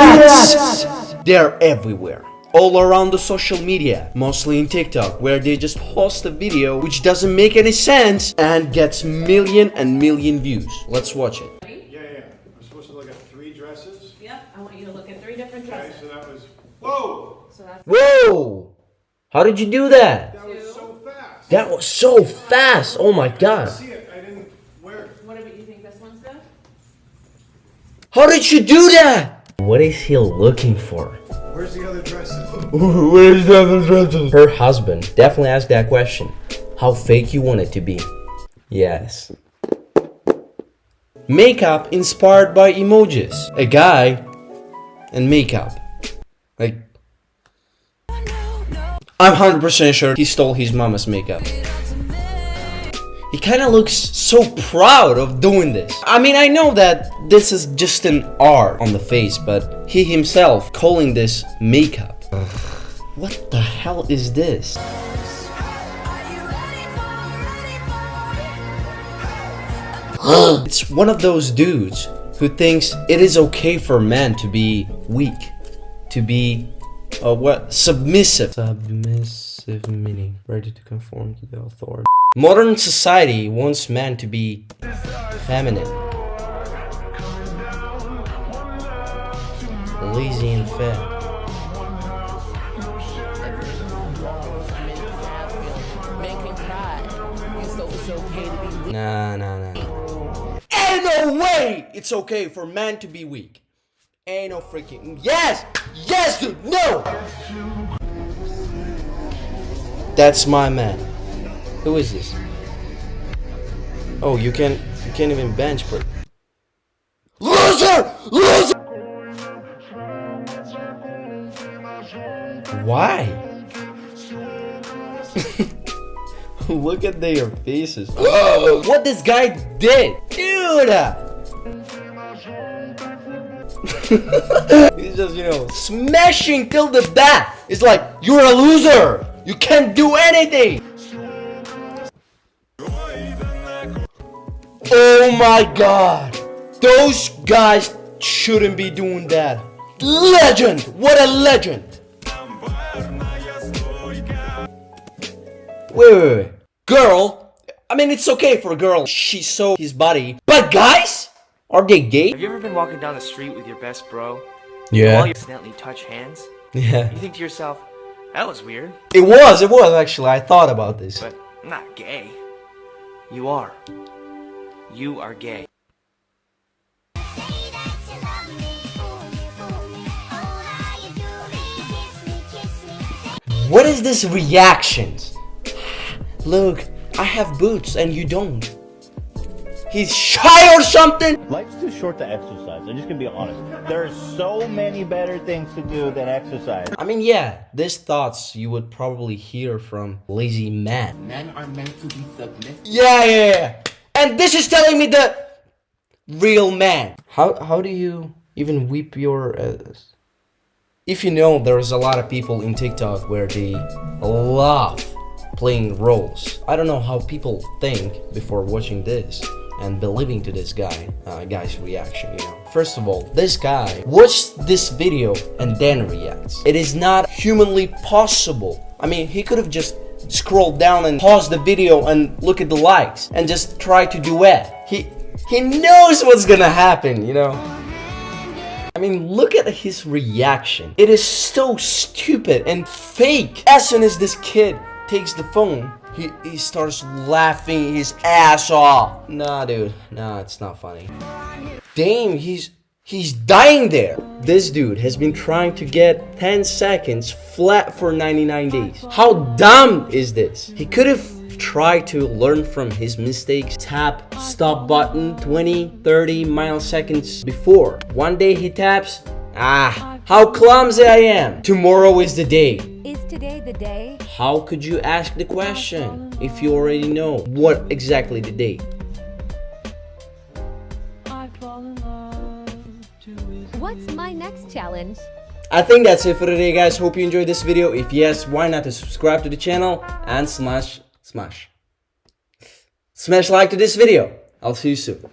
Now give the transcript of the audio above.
Rats! They're everywhere. All around the social media, mostly in TikTok, where they just post a video which doesn't make any sense and gets million and million views. Let's watch it. Yeah, yeah. I'm supposed to look at three dresses. Yep, I want you to look at three different Okay, dresses. so that was. Whoa! So that's Whoa! How did you do that? That was so fast. That was so fast. Oh my I god. see it. I didn't. Where? what about you think this one's good? How did you do that? What is he looking for? Where's the other dresses? Where's the other dresses? Her husband definitely asked that question. How fake you want it to be? Yes. Makeup inspired by emojis. A guy and makeup. Like, I'm 100% sure he stole his mama's makeup. He kind of looks so proud of doing this. I mean, I know that this is just an R on the face, but he himself calling this makeup. What the hell is this? it's one of those dudes who thinks it is okay for men to be weak, to be uh, what submissive. Submissive meaning ready to conform to the authority. Modern society wants men to be feminine, lazy and fat. Nah, nah, nah. Ain't no way it's okay for men to be weak. Ain't no freaking. Yes! Yes, dude! No! That's my man. Who is this? Oh, you can't, you can't even bench press. Loser! Loser! Why? Look at their faces. what this guy did, dude! He's just, you know, smashing till the death. It's like, you're a loser. You can't do anything. Oh my god. Those guys shouldn't be doing that. Legend! What a legend! Wait, wait, wait. Girl? I mean, it's okay for a girl. She saw his body. But guys? Are they gay? Have you ever been walking down the street with your best bro? While Yeah. you accidentally touch hands? Yeah. You think to yourself, that was weird, It was, it was actually. I thought about this. but I'm not gay. You are. You are gay. What is this reactions? Look, I have boots and you don't. He's shy or something? Life's too short to exercise. I'm just gonna be honest. There are so many better things to do than exercise. I mean, yeah, these thoughts you would probably hear from lazy men. Men are meant to be submissive. Yeah, yeah, yeah. And this is telling me the real man. How how do you even whip your ass? If you know, there's a lot of people in TikTok where they love playing roles. I don't know how people think before watching this and believing to this guy, uh, guy's reaction, you know. First of all, this guy watched this video and then reacts. It is not humanly possible. I mean, he could have just scrolled down and pause the video and look at the likes and just try to duet. He he knows what's gonna happen, you know. I mean, look at his reaction. It is so stupid and fake. As soon as this kid takes the phone, he, he starts laughing his ass off. Nah, dude. Nah, it's not funny. Damn, he's he's dying there. This dude has been trying to get 10 seconds flat for 99 days. How dumb is this? He could have tried to learn from his mistakes. Tap stop button 20, 30 milliseconds before. One day he taps, ah, how clumsy I am. Tomorrow is the day. Is today the day? How could you ask the question if you already know what exactly the date? What's my next challenge? I think that's it for today guys. Hope you enjoyed this video. If yes, why not to subscribe to the channel and smash, smash. Smash like to this video. I'll see you soon.